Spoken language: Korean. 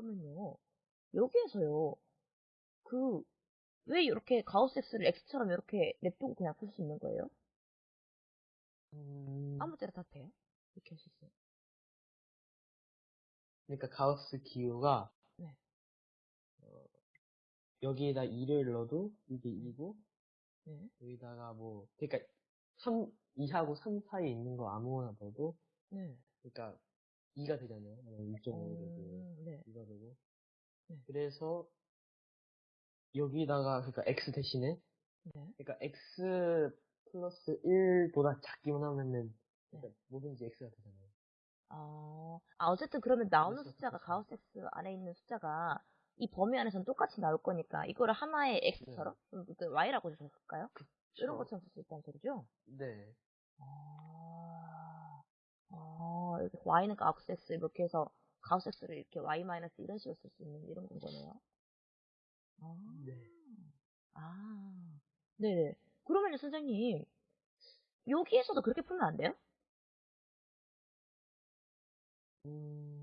그러면요. 여기에서요. 그, 왜 이렇게 가우스 X를 X처럼 이렇게 냅두고 그냥 풀 수 있는 거예요? 음, 아무 때나 다 돼요? 이렇게 할 수 있어요. 그러니까 가우스 기호가 네. 어, 여기에다 2를 넣어도 이게 2고 네. 여기다가 뭐 그러니까 3, 2하고 3 사이에 있는 거 아무거나 넣어도 네. 그러니까 2가 되잖아요. 2.5가 되고 음, 네. 2가 되고 네. 그래서 여기다가 그러니까 x 대신에 네. 그러니까 x 플러스 1보다 작기만 하면은 그러니까 네. 뭐든지 x가 되잖아요. 아, 아, 어쨌든 그러면 나오는 숫자가. 가우스 X 안에 있는 숫자가 이 범위 안에서는 똑같이 나올 거니까 이거를 하나의 X처럼 음, 그 Y라고 해줄까요? 이런. 것처럼 쓸 수 있다는 소리죠? 네. 아, Y는 가우스 X 이렇게 해서 가우스 X를 이렇게 Y 마이너스 이런 식으로 쓸 수 있는 이런 건 거네요. 아, 네. 아, 네네. 그러면요, 선생님, 여기에서도 그렇게 풀면 안 돼요? 음,